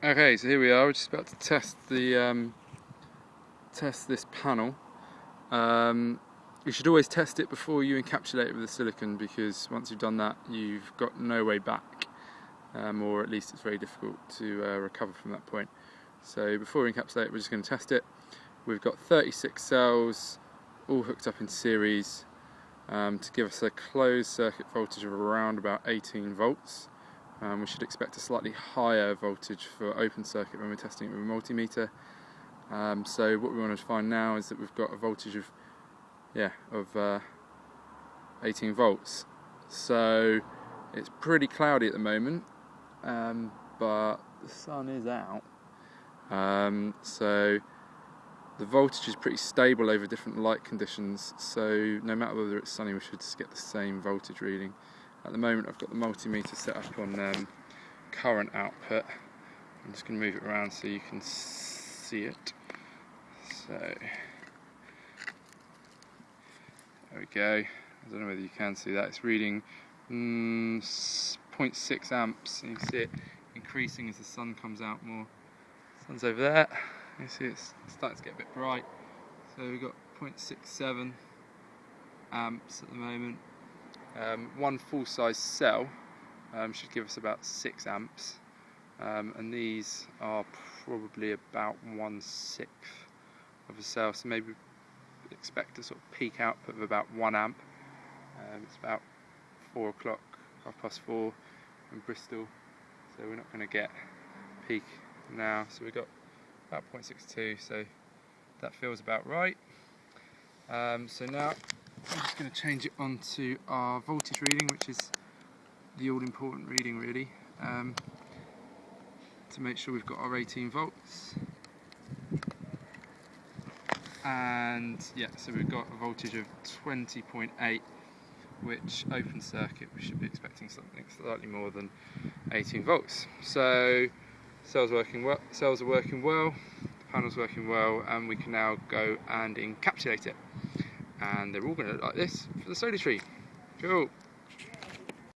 Okay, so here we are. We're just about to test the um, test this panel. Um, you should always test it before you encapsulate it with the silicon because once you've done that, you've got no way back, um, or at least it's very difficult to uh, recover from that point. So before we encapsulate we're just going to test it. We've got 36 cells, all hooked up in series, um, to give us a closed circuit voltage of around about 18 volts. Um, we should expect a slightly higher voltage for open circuit when we're testing it with a multimeter. Um, so what we want to find now is that we've got a voltage of yeah of uh, 18 volts. So it's pretty cloudy at the moment, um, but the sun is out. Um, so the voltage is pretty stable over different light conditions. So no matter whether it's sunny, we should just get the same voltage reading. At the moment I've got the multimeter set up on um, current output. I'm just going to move it around so you can see it. So there we go. I don't know whether you can see that. It's reading mm, 0.6 amps. You can see it increasing as the sun comes out more. Sun's over there. You see it's starting to get a bit bright. So we've got 0.67 amps at the moment. Um, one full-size cell um, should give us about 6 amps. Um, and these are probably about one sixth of a cell so maybe expect a sort of peak output of about 1 amp. Um, it's about 4 o'clock, half past 4 in Bristol so we're not going to get peak now. So we've got about 0.62 so that feels about right. Um, so now I'm just going to change it onto our voltage reading, which is the all-important reading really, um, to make sure we've got our 18 volts. And yeah, so we've got a voltage of 20.8, which open circuit we should be expecting something slightly more than 18 volts. So cells working well, cells are working well, the panel's working well, and we can now go and encapsulate it and they're all going to look like this for the solar tree. Cool.